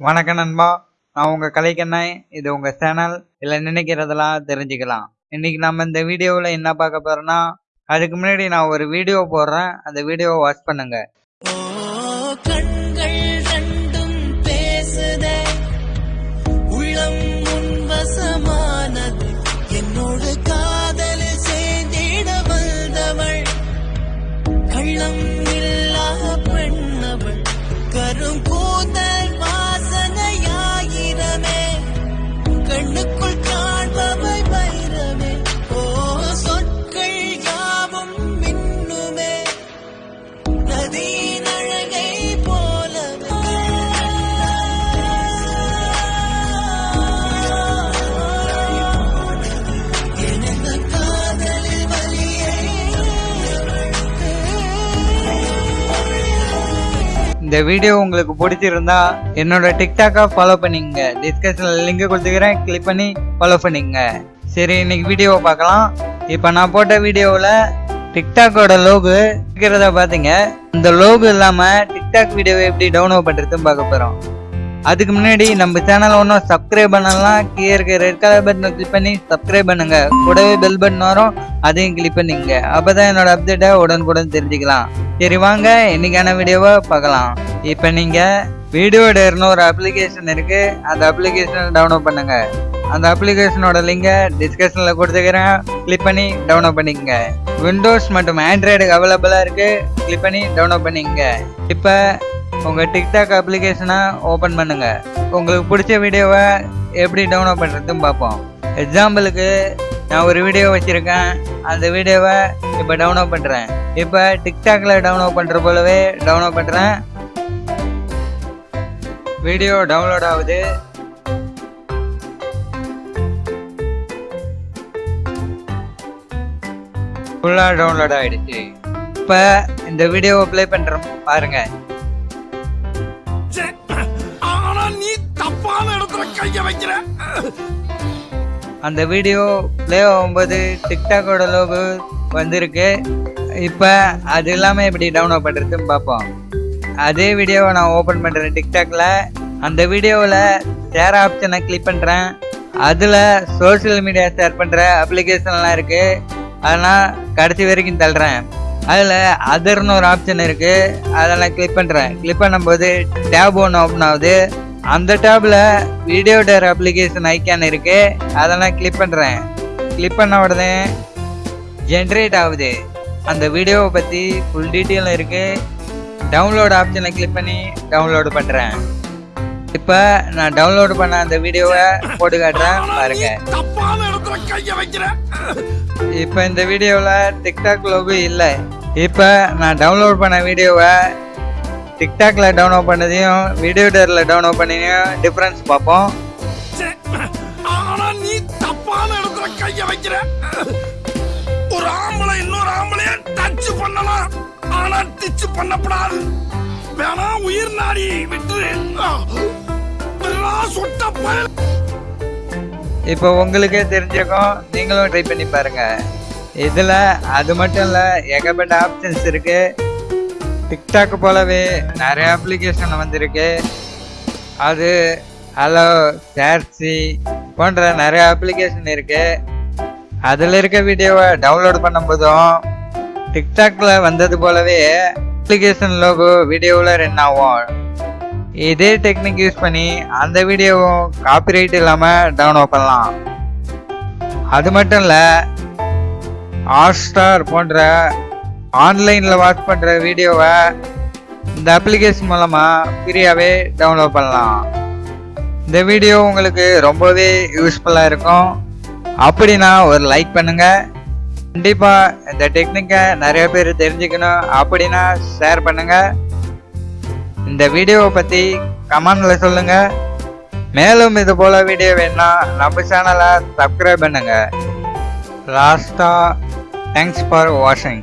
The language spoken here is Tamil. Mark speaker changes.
Speaker 1: வணக்கம் நண்பா. நான் உங்க கலைக்கண்ணன் இது உங்க சேனல். இல்ல நினைக்கிறதெல்லாம் தெரிஞ்சுக்கலாம். இன்னைக்கு நம்ம இந்த வீடியோவில் என்ன பார்க்க போகிறோன்னா அதுக்கு முன்னாடி நான் ஒரு வீடியோ போடுறேன். அந்த வீடியோவை வாட்ச் பண்ணுங்க. இந்த வீடியோ உங்களுக்கு பிடிச்சிருந்தா என்னோட டிக்டாக்கை ஃபாலோ பண்ணிங்க டிஸ்கஷனில் லிங்க் கொடுத்துக்கிறேன். கிளிக் பண்ணி ஃபாலோ பண்ணிங்க சரி இன்னைக்கு வீடியோவை பார்க்கலாம். இப்போ நான் போட்ட வீடியோவில் டிக்டாக்கோட லோகு இருக்கிறத பார்த்தீங்க இந்த லோகு இல்லாமல் டிக்டாக் வீடியோவை எப்படி டவுன்லோட் பண்ணுறதுன்னு பார்க்க போகிறோம் அதுக்கு முன்னாடி நம்ம சேனலை ஒன்றும் சப்ஸ்கிரைப் பண்ணலாம் கீழே இருக்க ரெட் கலர் பட்டனை கிளிக் பண்ணி சப்ஸ்கிரைப் பண்ணுங்க. கூடவே பெல் பட்டன் வரும் அதையும் கிளிக் பண்ணிங்க அப்பதான் என்னோட அப்டேட்டை உடனுக்குடன் தெரிஞ்சுக்கலாம். சரி வாங்க இன்னைக்கான வீடியோவை பார்க்கலாம். இப்போ நீங்கள் வீடியோ டேர்னு ஒரு அப்ளிகேஷன் இருக்கு. அந்த அப்ளிகேஷனை டவுன்லோட் பண்ணுங்க. அந்த அப்ளிகேஷனோட லிங்கை டிஸ்கஷனில் கொடுத்துக்கிறேன். கிளிக் பண்ணி டவுன்லோட் பண்ணிக்கங்க. விண்டோஸ் மற்றும் ஆண்ட்ராய்டுக்கு அவைலபிளாக இருக்குது கிளிக் பண்ணி டவுன்லோட் பண்ணிக்கங்க. இப்போ உங்கள் டிக்டாக் அப்ளிகேஷனை ஓப்பன் பண்ணுங்க. உங்களுக்கு பிடிச்ச வீடியோவை எப்படி டவுன்லோட் பண்ணுறதுன்னு பார்ப்போம். எக்ஸாம்பிளுக்கு நான் ஒரு வீடியோ வச்சுருக்கேன். அந்த வீடியோவை இப்போ டவுன்லோட் பண்ணுறேன் இப்போ டிக்டாக்ல டவுன்லோட் பண்ணுற போலவே டவுன்லோட் பண்ணுறேன் வீடியோ டவுன்லோட் ஆகுது. ஃபுல்லாக டவுன்லோட் ஆகிடுச்சு இப்போ இந்த வீடியோவை ப்ளே பண்ணுறோம்
Speaker 2: வைக்கிற.
Speaker 1: அந்த வீடியோ ப்ளே ஆகும்போது டிக்டாக்கோட லோகு வந்திருக்கு. இப்போ அது இல்லாமல் எப்படி டவுன்லோட் பண்ணுறதுன்னு பார்ப்போம். அதே வீடியோவை நான் ஓப்பன் பண்ணுறேன் டிக்டாக்ல அந்த வீடியோவில் ஷேர் ஆப்ஷனை கிளிக் பண்ணுறேன் அதில் சோஷியல் மீடியா ஷேர் பண்ணுற அப்ளிகேஷன்லாம் இருக்குது அதெல்லாம் கடைசி வரைக்கும் தள்ளுறேன். அதில் அதர்னு ஒரு ஆப்ஷன் இருக்குது அதெல்லாம் கிளிக் பண்ணுறேன் கிளிக் பண்ணும்போது டேப் ஒன்று ஓப்பன் ஆகுது. அந்த டேப்பில் வீடியோ டேர் அப்ளிகேஷன் ஐக்கான் இருக்குது அதெல்லாம் கிளிக் பண்ணுறேன் கிளிக் பண்ண உடனே ஜென்ரேட் ஆகுது. அந்த வீடியோவை பற்றி ஃபுல் டீட்டெயில் இருக்குது டவுன்லோட் ஆப்ஷனை கிளிக் பண்ணி டவுன்லோடு பண்றேன். இப்போ நான் டவுன்லோட் பண்ண அந்த வீடியோவை போட்டு காட்டுறேன் பாருங்க. இப்போ இந்த வீடியோவில் டிக்டாக் லோகு இல்லை. இப்போ நான் டவுன்லோட் பண்ண வீடியோவை டிக்டாக்ல டவுன்லோட் பண்ணதையும் வீடியோ டேரில் டவுன்லோட் பண்ணதையும் டிஃப்ரென்ஸ் பார்ப்போம்.
Speaker 2: ச்சே, ஆனா நீ தப்பான இடத்துல கைய வைக்கிற. ஒரு ஆம்பளை இன்னொரு ஆம்பளைய டச் பண்ணலாம். ஆனா பண்ணப்படாது. வேணா உயிர் நாடி விட்டு. சொட்ட பயல்.
Speaker 1: இப்போ உங்களுக்கே தெரிஞ்சிருக்கும் நீங்களும் ட்ரை பண்ணி பாருங்க. இதில் அது மட்டும் இல்லை ஏகப்பட்ட ஆப்ஷன்ஸ் இருக்கு. டிக்டாக் போலவே நிறைய அப்ளிகேஷன் வந்திருக்கு. அது ஹலோ சேர்சி போன்ற நிறைய அப்ளிகேஷன் இருக்கு. அதில் இருக்க வீடியோவை டவுன்லோட் பண்ணும்போதும் டிக்டாக்ல வந்தது போலவே அப்ளிகேஷன் லோகோ வீடியோவில் ரன் ஆகும். இதே டெக்னிக் யூஸ் பண்ணி அந்த வீடியோவும் காப்பிரைட் இல்லாமல் டவுன்லோட் பண்ணலாம். அது மட்டும் இல்லை ஹாட்ஸ்டார் போன்ற ஆன்லைனில் வாட்ச் பண்ணுற வீடியோவை இந்த அப்ளிகேஷன் மூலமாக ஃப்ரீயாகவே டவுன்லோட் பண்ணலாம். இந்த வீடியோ உங்களுக்கு ரொம்பவே யூஸ்ஃபுல்லாக இருக்கும். அப்படின்னா ஒரு லைக் பண்ணுங்கள் கண்டிப்பாக இந்த டெக்னிக்கை நிறைய பேர் தெரிஞ்சுக்கணும். அப்படின்னா ஷேர் பண்ணுங்கள் இந்த வீடியோவை பற்றி கமெண்டில் சொல்லுங்கள் மேலும் இது போல் வீடியோ வேணும்னா நம்ம சேனலை சப்ஸ்கிரைப் பண்ணுங்கள் லாஸ்ட்டாக தேங்க்ஸ் ஃபார் வாட்சிங்